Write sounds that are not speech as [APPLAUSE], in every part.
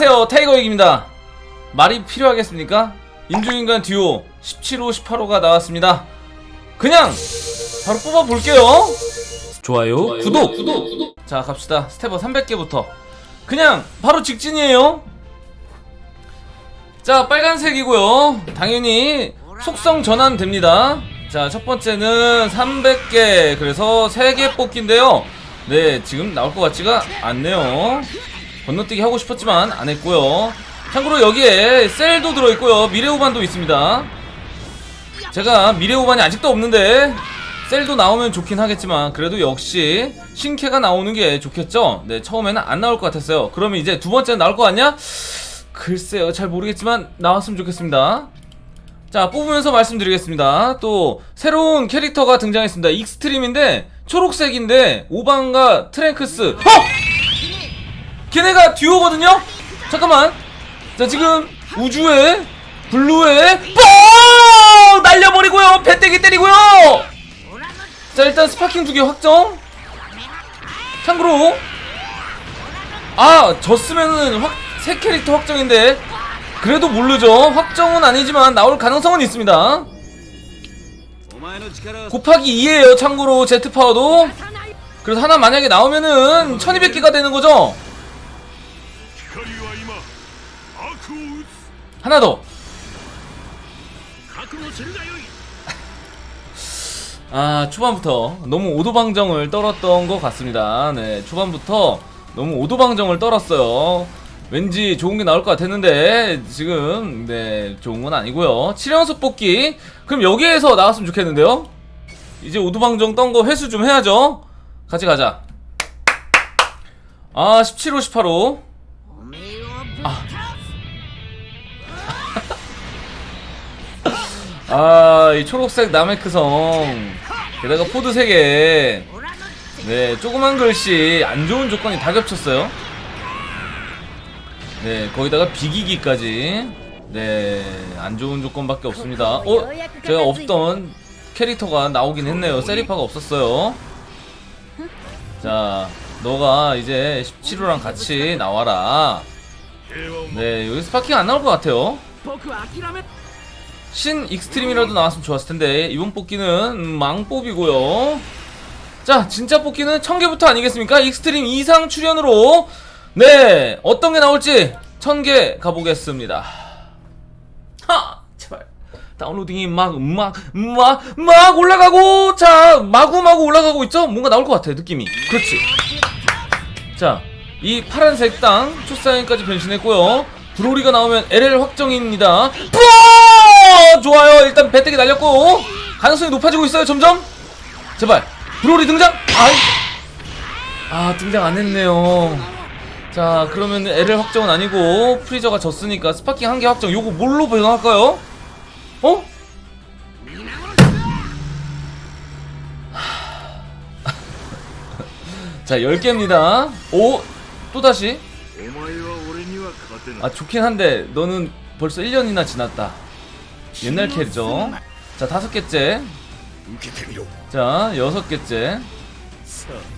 안녕하세요 타이거익입니다. 말이 필요하겠습니까? 인조인간 듀오 17호 18호가 나왔습니다. 그냥 바로 뽑아볼게요. 좋아요, 구독. 자 갑시다. 스테버 300개부터. 그냥 바로 직진이에요. 자 빨간색이고요. 당연히 속성 전환 됩니다. 자 첫번째는 300개. 그래서 3개 뽑기인데요. 네 지금 나올 것 같지가 않네요 건너뛰기 하고 싶었지만 안 했고요. 참고로 여기에 셀도 들어있고요. 미래오반도 있습니다. 제가 미래오반이 아직도 없는데 셀도 나오면 좋긴 하겠지만 그래도 역시 신캐가 나오는 게 좋겠죠? 네 처음에는 안 나올 것 같았어요. 그러면 이제 두 번째는 나올 것 같냐? 글쎄요 잘 모르겠지만 나왔으면 좋겠습니다. 자 뽑으면서 말씀드리겠습니다. 또 새로운 캐릭터가 등장했습니다. Extreme인데 초록색인데 오반과 트랭크스. 어! 걔네가 듀오거든요? 잠깐만. 자 지금 우주에 블루에 뻥! 날려버리고요. 배때기 때리고요. 자 일단 Sparking 두 개 확정. 참고로 아 졌으면은 확, 새 캐릭터 확정인데 그래도 모르죠. 확정은 아니지만 나올 가능성은 있습니다. 곱하기 2에요 참고로 제트파워도. 그래서 하나 만약에 나오면은 1200개가 되는 거죠 하나 더. [LAUGHS] 아 초반부터 너무 오도방정을 떨었던 것 같습니다. 네 초반부터 너무 오도방정을 떨었어요. 왠지 좋은 게 나올 것 같았는데 지금 네 좋은 건 아니고요. 7연속 뽑기. 그럼 여기에서 나왔으면 좋겠는데요? 이제 오도방정 떤 거 회수 좀 해야죠. 같이 가자. 아 17호 18호. 아 아, 이 초록색 나메크성. 게다가 pod 3개. 네, 조그만 글씨 안 좋은 조건이 다 겹쳤어요. 네, 거기다가 비기기까지. 네, 안 좋은 조건밖에 없습니다. 어? 제가 없던 캐릭터가 나오긴 했네요. 세리파가 없었어요. 자, 너가 이제 17호랑 같이 나와라. 네, 여기 Sparking 안 나올 것 같아요. 신 Extreme이라도 나왔으면 좋았을 텐데. 이번 뽑기는 망뽑이고요. 자 진짜 뽑기는 천개부터 아니겠습니까? Extreme 이상 출연으로. 네 어떤게 나올지 천 개 가보겠습니다. 하! 제발. 다운로딩이 막 막 막 막 올라가고 자 마구마구 올라가고 있죠? 뭔가 나올 것 같아요 느낌이. 그렇지. 자 이 파란색 땅 초사인까지 변신했고요. 브로리가 나오면 LL 확정입니다. 뿌어! 어, 좋아요. 일단 배때기 날렸고. 가능성이 높아지고 있어요 점점. 제발. 브로리 등장. 아이. 아 등장 안했네요. 자 그러면 LL 확정은 아니고 프리저가 졌으니까 Sparking 한 개 확정. 요거 뭘로 변할까요? 어? [LAUGHS] 자 10개입니다. 오 또다시. 아 좋긴 한데 너는 벌써 1년이나 지났다. 옛날 캐릭터 자 다섯 개째 자 여섯 개째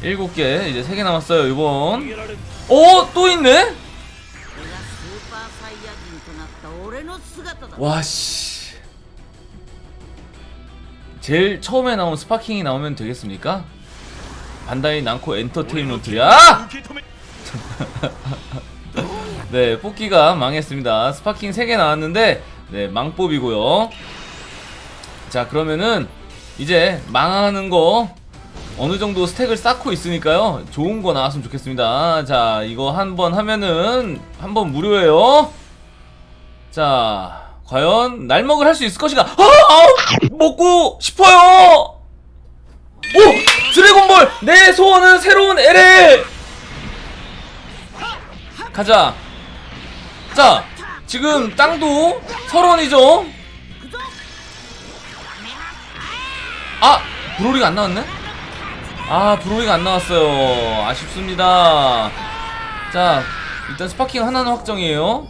일곱 개 이제 세 개 남았어요 이번 어? 또 있네? 와씨 제일 처음에 나온 스파킹이 나오면 되겠습니까? 반다이 남코 엔터테인먼트야! 아! [LAUGHS] 네 뽑기가 망했습니다 Sparking 3개 나왔는데 네 망법이고요. 자 그러면은 이제 망하는 거 어느 정도 stack을 쌓고 있으니까요. 좋은 거 나왔으면 좋겠습니다. 자 이거 한 번 하면은 한 번 무료예요. 자 과연 날먹을 할 수 있을 것인가? 아, 아, 먹고 싶어요! 오! 드래곤볼! 내 소원은 새로운 LL! 가자! 자 지금 땅도 설원이죠? 아 브로리가 안 나왔네? 아 브로리가 안 나왔어요. 아쉽습니다. 자 일단 Sparking 하나는 확정이에요.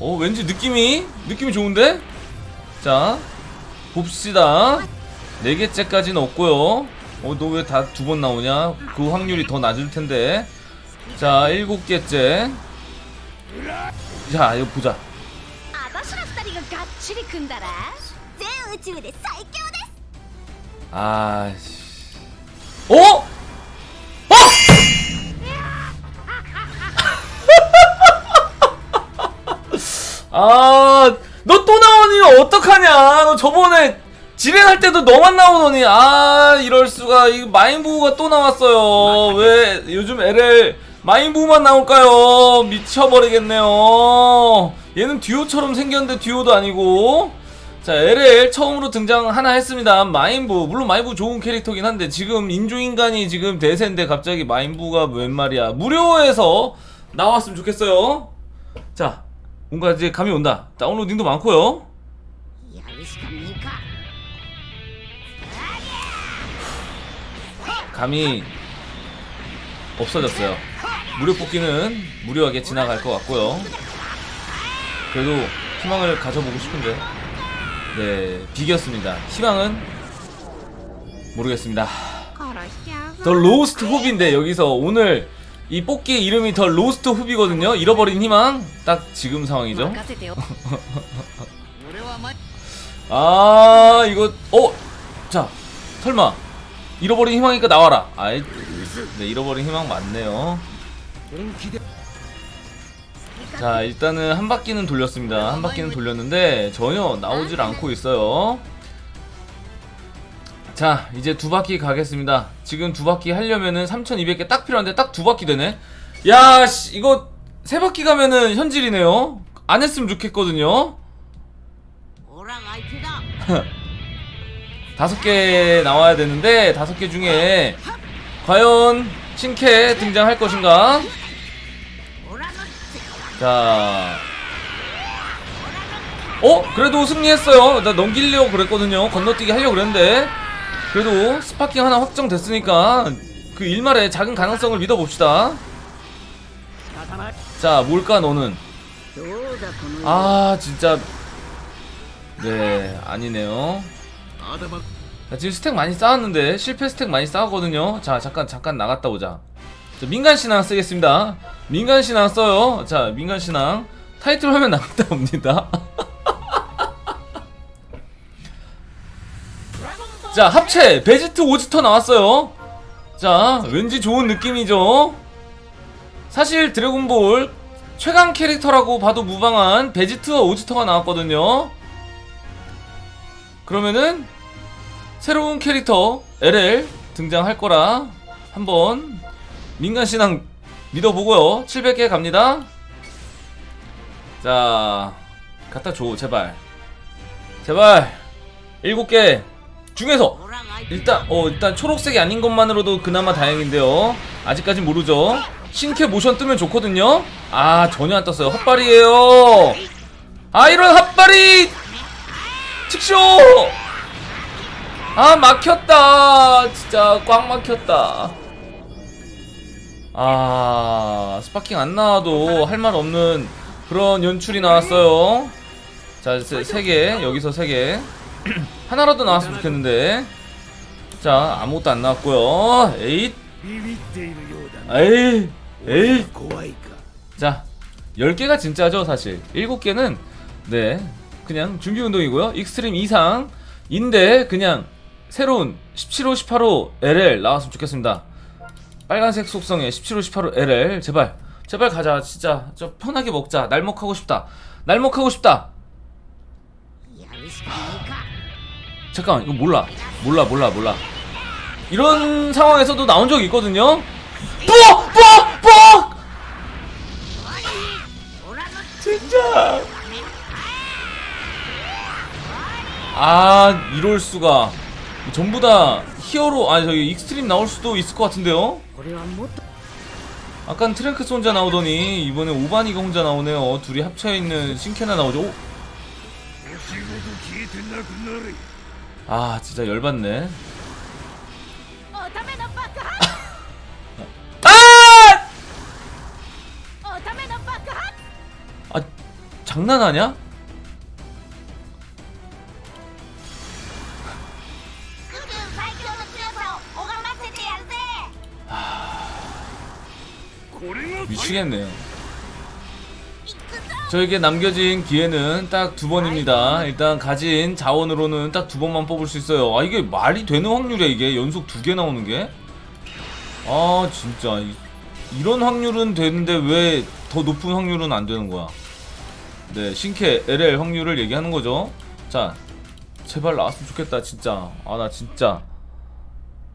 어 왠지 느낌이 느낌이 좋은데? 자 봅시다. 네 개째까지는 없고요. 어 너 왜 다 두 번 나오냐? 그 확률이 더 낮을 텐데. 자 일곱 개째 자 이거 보자 아 씨. 어? 어? 어? [LAUGHS] 아, 너 또 나오니 어떡하냐? 너 저번에 진행할 때도 너만 나오더니 아 이럴 수가 이 마인보우가 또 나왔어요. 왜 요즘 LL 마인부만 나올까요? 미쳐버리겠네요. 얘는 듀오처럼 생겼는데 듀오도 아니고. 자 LL 처음으로 등장 하나 했습니다. 마인부 물론 마인부 좋은 캐릭터긴 한데 지금 인조인간이 지금 대세인데 갑자기 마인부가 웬 말이야. 무료에서 나왔으면 좋겠어요. 자 뭔가 이제 감이 온다. 다운로딩도 많고요. 감이 없어졌어요. 무료 뽑기는 무료하게 지나갈 것 같고요. 그래도 희망을 가져보고 싶은데. 네 비겼습니다. 희망은 모르겠습니다. 더 로스트 후비인데 여기서 오늘 이 뽑기 이름이 더 로스트 후비거든요. 잃어버린 희망. 딱 지금 상황이죠. [LAUGHS] 아 이거 어? 자 설마. 잃어버린 희망이니까 나와라. 아이 네 잃어버린 희망 맞네요. 자 일단은 한 바퀴는 돌렸습니다. 한 바퀴는 돌렸는데 전혀 나오질 않고 있어요. 자 이제 두 바퀴 가겠습니다. 지금 두 바퀴 하려면은 3200개 딱 필요한데 딱 두 바퀴 되네. 야 씨, 이거 세 바퀴 가면은 현질이네요. 안 했으면 좋겠거든요. [LAUGHS] 다섯 개 나와야 되는데 다섯 개 중에 과연 신캐 등장할 것인가? 자. 어? 그래도 승리했어요. 나 넘기려고 그랬거든요. 건너뛰기 하려고 그랬는데. 그래도 Sparking 하나 확정됐으니까 그 일말의 작은 가능성을 믿어봅시다. 자 뭘까 너는? 아 진짜. 네 아니네요. 자, 지금 stack 많이 쌓았는데 실패 stack 많이 쌓았거든요. 자 잠깐 잠깐 나갔다 오자. 자, 민간 신앙 쓰겠습니다. 민간 신앙 써요. 자 민간 신앙 타이틀 화면 나갔다 옵니다. [LAUGHS] 자 합체 베지트 오지터 나왔어요. 자 왠지 좋은 느낌이죠. 사실 드래곤볼 최강 캐릭터라고 봐도 무방한 베지트와 오지터가 나왔거든요. 그러면은 새로운 캐릭터 LL 등장할 거라 한번 민간신앙 믿어보고요. 700개 갑니다. 자 갖다줘 제발. 제발. 7개 중에서 일단 어 일단 초록색이 아닌 것만으로도 그나마 다행인데요. 아직까지 모르죠. 신캐 모션 뜨면 좋거든요. 아 전혀 안 떴어요. 헛발이에요. 아 이런 헛발이! 즉쇼! 아 막혔다. 진짜 꽉 막혔다. 아 Sparking 안 나와도 할 말 없는 그런 연출이 나왔어요. 자 세 개 여기서 세 개. [CLEARS THROAT] 하나라도 나왔으면 좋겠는데. 자 아무것도 안 나왔고요. 에잇. 에이 에이 자 10개가 진짜죠 사실. 7개는 네 그냥 준비운동이고요. Extreme 이상인데 그냥 새로운 17호 18호 LL 나왔으면 좋겠습니다. 빨간색 속성에 17호 18호 LL 제발 제발 가자. 진짜 저 편하게 먹자. 날먹하고 싶다. 날먹하고 싶다. 잠깐 이거 몰라. 몰라 몰라 몰라. 이런 상황에서도 나온 적이 있거든요? 뽀뽀뽀 진짜! 아 이럴수가. 전부 다 히어로 아니 저기 Extreme 나올 수도 있을 것 같은데요? 아깐 트랭크스 혼자 나오더니 이번에 오반이가 혼자 나오네요. 어, 둘이 합쳐있는 신캐나 나오죠. 오. 아 진짜 열받네. 아! 아, 장난하냐? 미치겠네요. 저에게 남겨진 기회는 딱 두 번입니다. 일단 가진 자원으로는 딱 두 번만 뽑을 수 있어요. 아 이게 말이 되는 확률이야 이게? 연속 두 개 나오는 게 아 진짜. 이런 확률은 되는데 왜 더 높은 확률은 안 되는 거야? 네 신캐 LL 확률을 얘기하는 거죠. 자 제발 나왔으면 좋겠다 진짜. 아 나 진짜.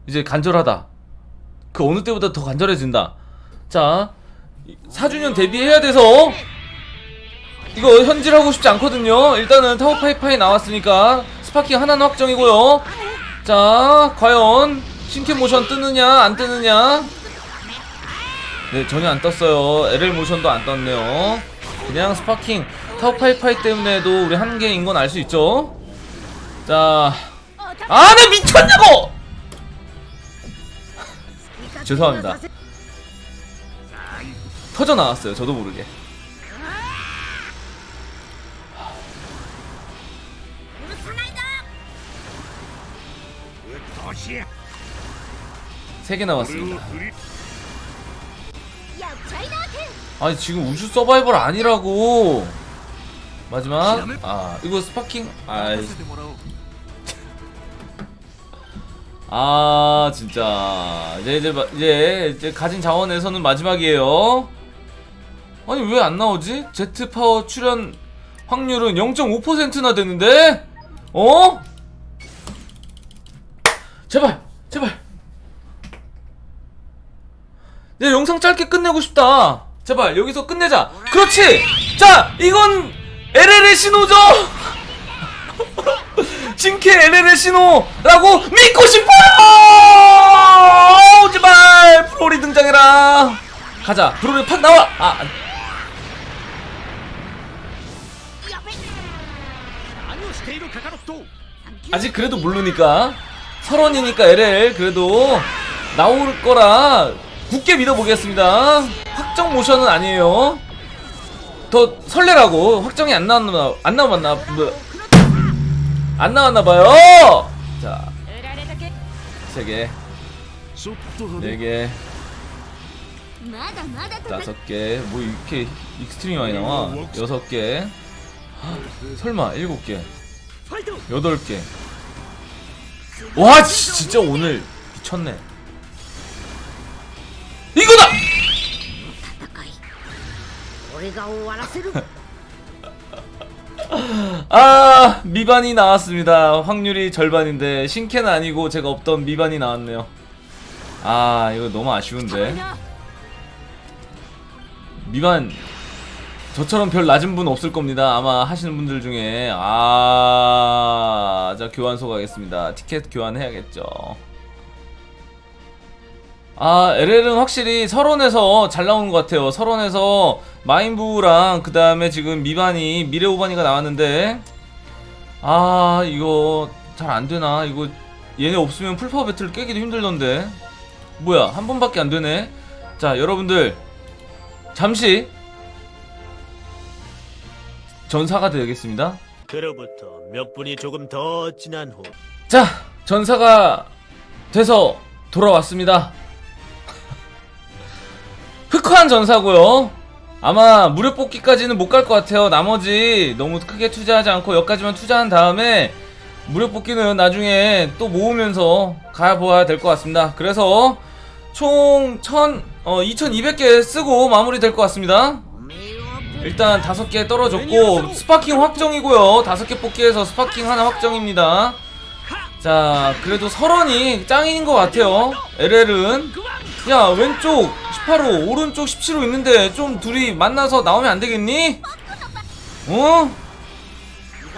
이제 간절하다. 그 어느 때보다 더 간절해진다. 자 4주년 대비해야 돼서 이거 현질하고 싶지 않거든요. 일단은 타오파이파이 나왔으니까 Sparking 하나는 확정이고요. 자, 과연 신캐 모션 뜨느냐 안 뜨느냐? 네, 전혀 안 떴어요. LL 모션도 안 떴네요. 그냥 Sparking 타오파이파이 때문에도 우리 한계인 건 알 수 있죠. 자, 아, 나 미쳤냐고! [LAUGHS] 죄송합니다. 터져 나왔어요. 저도 모르게. 세개 나왔습니다. 아니 지금 우주 서바이벌 아니라고. 마지막 아 이거 Sparking 아이 [LAUGHS] 아 진짜 이제 이제, 이제 가진 자원에서는 마지막이에요. 아니 왜 안 나오지? 제트 파워 출연 확률은 0.5%나 되는데? 어? 제발 제발. 내 영상 짧게 끝내고 싶다. 제발 여기서 끝내자. 그렇지. 자 이건 LL의 신호죠. [LAUGHS] 진캐 LL의 신호라고 믿고 싶어요! 제발 브로리 등장해라. 가자 브로리 팍 나와. 아 아직 그래도 모르니까. 설원이니까 LL 그래도 나올 거라 굳게 믿어보겠습니다. 확정 모션은 아니에요. 더 설레라고. 확정이 안 나왔나 안 나왔나? 뭐, 안 나왔나봐요. 자 3개. 4개. 다섯 개, 뭐 이렇게 Extreme이 많이 나와. 여섯 개, 설마 일곱 개. 8개. 와 진짜 오늘 미쳤네. 이거다! [LAUGHS] 아 미반이 나왔습니다. 확률이 절반인데 신캔 아니고 제가 없던 미반이 나왔네요. 아 이거 너무 아쉬운데. 미반 저처럼 별 낮은 분 없을 겁니다. 아마 하시는 분들 중에 아, 자 교환소 가겠습니다. 티켓 교환해야겠죠. 아, LL은 확실히 설원에서 잘 나오는 것 같아요. 설원에서 마인부랑 그 다음에 지금 미반이 미래오반이가 나왔는데 아 이거 잘 안 되나? 이거 얘네 없으면 full power battle 깨기도 힘들던데 뭐야 한 번밖에 안 되네. 자 여러분들 잠시 전사가 되겠습니다. 그로부터 몇 분이 조금 더 지난 후 자, 전사가 돼서 돌아왔습니다. [LAUGHS] 흑화한 전사고요. 아마 무료 뽑기까지는 못 갈 것 같아요. 나머지 너무 크게 투자하지 않고 여기까지만 투자한 다음에 무료 뽑기는 나중에 또 모으면서 가보아야 될 것 같습니다. 그래서 총 1000, 어, 2200개 쓰고 마무리 될 것 같습니다. 일단 다섯 개 떨어졌고 Sparking 확정이고요 다섯 개 뽑기에서 Sparking 하나 확정입니다 자 그래도 설원이 짱인 것 같아요 LL은 야 왼쪽 18호 오른쪽 17호 있는데 좀 둘이 만나서 나오면 안되겠니? 어?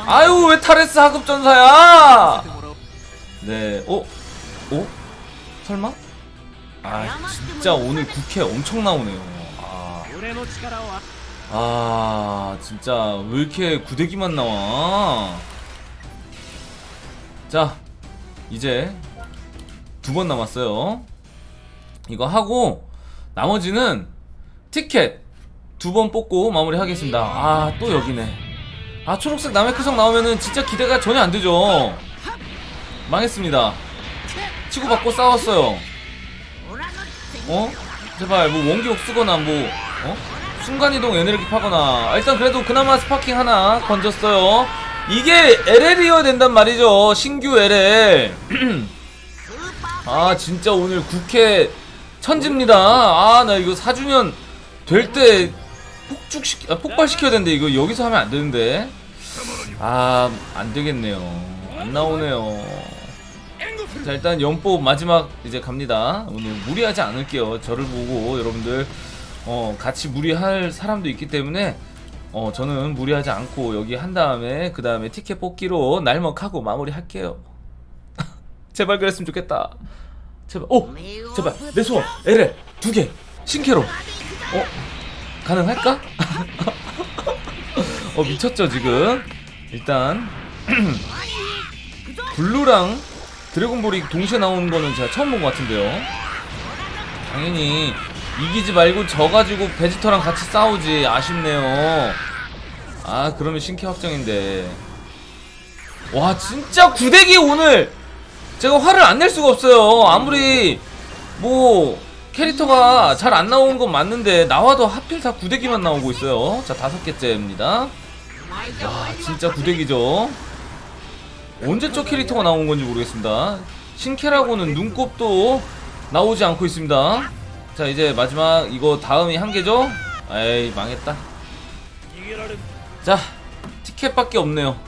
아유 왜 타레스 하급전사야 네 어? 어? 설마? 아 진짜 오늘 국회 엄청 나오네요 아... 아 진짜 왜 이렇게 구데기만 나와? 자 이제 두 번 남았어요. 이거 하고 나머지는 티켓 두 번 뽑고 마무리하겠습니다. 아 또 여기네. 아 초록색 나메크성 나오면은 진짜 기대가 전혀 안되죠? 망했습니다. 치고받고 싸웠어요. 어? 제발 뭐 원기옥 쓰거나 뭐 어? 순간이동 에너지 파거나. 아, 일단 그래도 그나마 sparking 하나 건졌어요. 이게 LL이어야 된단 말이죠. 신규 LL. [CLEARS THROAT] 아 진짜 오늘 국회 천지입니다. 아 나 이거 4주년 될 때 폭죽시 아, 폭발시켜야 되는데 이거 여기서 하면 안 되는데. 아 안 되겠네요. 안 나오네요. 자 일단 연법 마지막 이제 갑니다. 오늘 무리하지 않을게요. 저를 보고 여러분들 어 같이 무리할 사람도 있기 때문에 어 저는 무리하지 않고 여기 한 다음에 그 다음에 티켓 뽑기로 날먹하고 마무리할게요. [LAUGHS] 제발 그랬으면 좋겠다. 제발 오! 제발 내 소원 LL 두개 신캐로. 어 가능할까? [LAUGHS] 어 미쳤죠 지금? 일단 [CLEARS THROAT] 블루랑 드래곤볼이 동시에 나오는 거는 제가 처음 본 것 같은데요. 당연히 이기지 말고 져가지고 베지터랑 같이 싸우지. 아쉽네요. 아 그러면 신캐 확정인데. 와 진짜 구대기 오늘 제가 화를 안 낼 수가 없어요. 아무리 뭐 캐릭터가 잘 안 나오는 건 맞는데 나와도 하필 다 구대기만 나오고 있어요. 자 다섯 개째입니다. 와 진짜 구대기죠. 언제적 캐릭터가 나온 건지 모르겠습니다. 신캐라고는 눈곱도 나오지 않고 있습니다 자 이제 마지막 이거 다음이 한 개죠? 에이 망했다. 자 티켓밖에 없네요. [LAUGHS]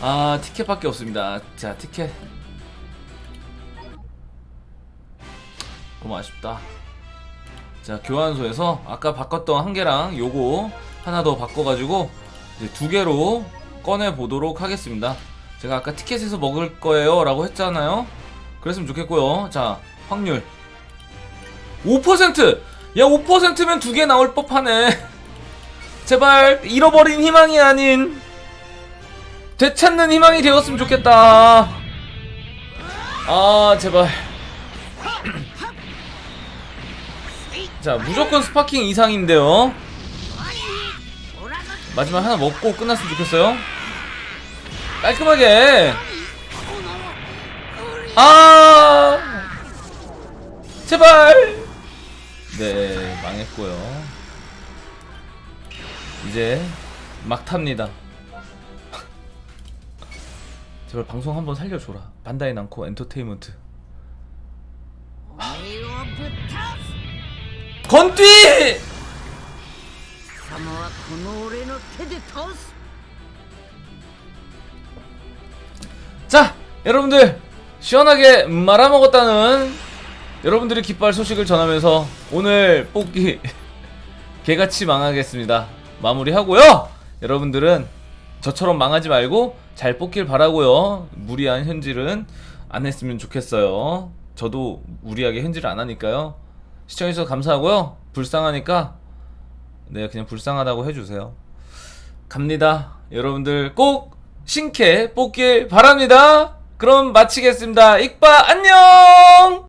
아 티켓밖에 없습니다. 자 티켓. 너무 아쉽다. 자 교환소에서 아까 바꿨던 한 개랑 요거 하나 더 바꿔가지고 이제 두 개로 꺼내 보도록 하겠습니다. 제가 아까 티켓에서 먹을 거예요 라고 했잖아요 그랬으면 좋겠고요. 자 확률. 5%! 야 5%면 두 개 나올 법하네. [LAUGHS] 제발 잃어버린 희망이 아닌 되찾는 희망이 되었으면 좋겠다. 아 제발. [CLEARS THROAT] 자 무조건 sparking 이상인데요. 마지막 하나 먹고 끝났으면 좋겠어요. 깔끔하게 아! 제발! 네 망했고요. 이제 막 탑니다. [LAUGHS] 제발 방송 한번 살려줘라. 반다이 남코 엔터테인먼트. 건띠! 자 여러분들! 시원하게 말아먹었다는 여러분들이 기뻐할 소식을 전하면서 오늘 뽑기 [LAUGHS] 개같이 망하겠습니다. 마무리하고요. 여러분들은 저처럼 망하지 말고 잘 뽑길 바라고요. 무리한 현질은 안 했으면 좋겠어요. 저도 무리하게 현질을 안 하니까요. 시청해주셔서 감사하고요. 불쌍하니까 네 그냥 불쌍하다고 해주세요. 갑니다. 여러분들 꼭 신캐 뽑길 바랍니다. 그럼 마치겠습니다. 익바 안녕!